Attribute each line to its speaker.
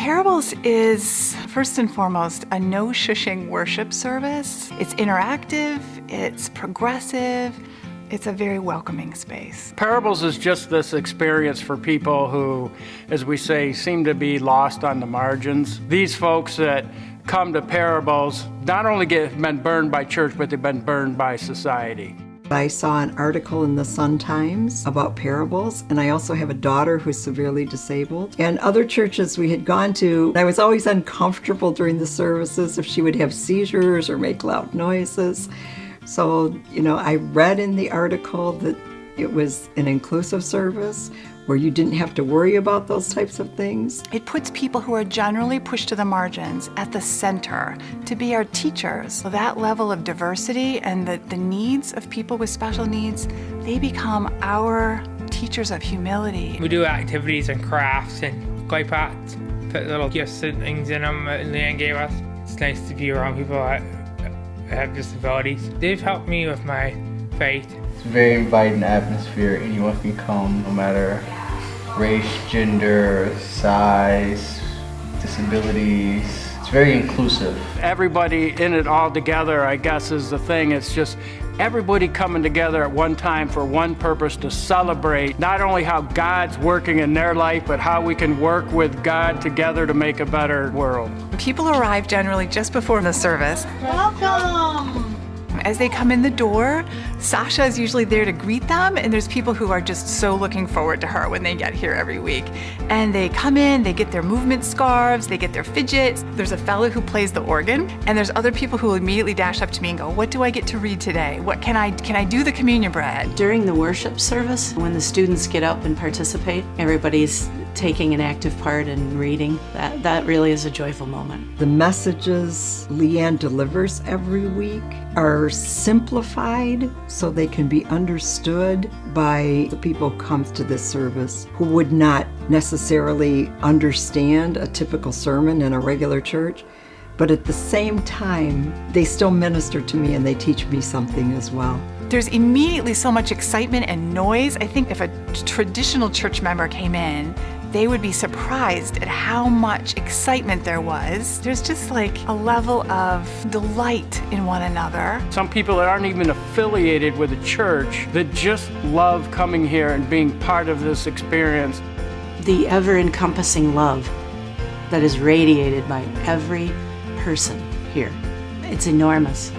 Speaker 1: Parables is, first and foremost, a no shushing worship service. It's interactive, it's progressive, it's a very welcoming space.
Speaker 2: Parables is just this experience for people who, as we say, seem to be lost on the margins. These folks that come to Parables not only get been burned by church, but they've been burned by society.
Speaker 3: I saw an article in the Sun Times about parables, and I also have a daughter who's severely disabled. And other churches we had gone to, I was always uncomfortable during the services if she would have seizures or make loud noises. So, you know, I read in the article that it was an inclusive service where you didn't have to worry about those types of things.
Speaker 1: It puts people who are generally pushed to the margins at the center to be our teachers. So that level of diversity and the, the needs of people with special needs, they become our teachers of humility.
Speaker 4: We do activities and crafts and clay pots, put little gifts and things in them that Leanne gave us. It's nice to be around people that have disabilities. They've helped me with my faith.
Speaker 5: It's a very inviting atmosphere. Anyone can come, no matter race, gender, size, disabilities. It's very inclusive.
Speaker 2: Everybody in it all together, I guess, is the thing. It's just everybody coming together at one time for one purpose to celebrate not only how God's working in their life, but how we can work with God together to make a better world.
Speaker 1: People arrive generally just before the service.
Speaker 6: Welcome!
Speaker 1: As they come in the door, Sasha is usually there to greet them, and there's people who are just so looking forward to her when they get here every week. And they come in, they get their movement scarves, they get their fidgets. There's a fellow who plays the organ, and there's other people who immediately dash up to me and go, what do I get to read today? What can I, can I do the communion bread?
Speaker 7: During the worship service, when the students get up and participate, everybody's taking an active part in reading. That, that really is a joyful moment.
Speaker 3: The messages Leanne delivers every week are simplified so they can be understood by the people who come to this service who would not necessarily understand a typical sermon in a regular church. But at the same time, they still minister to me and they teach me something as well.
Speaker 1: There's immediately so much excitement and noise. I think if a traditional church member came in they would be surprised at how much excitement there was. There's just like a level of delight in one another.
Speaker 2: Some people that aren't even affiliated with a church that just love coming here and being part of this experience.
Speaker 7: The ever-encompassing love that is radiated by every person here. It's enormous.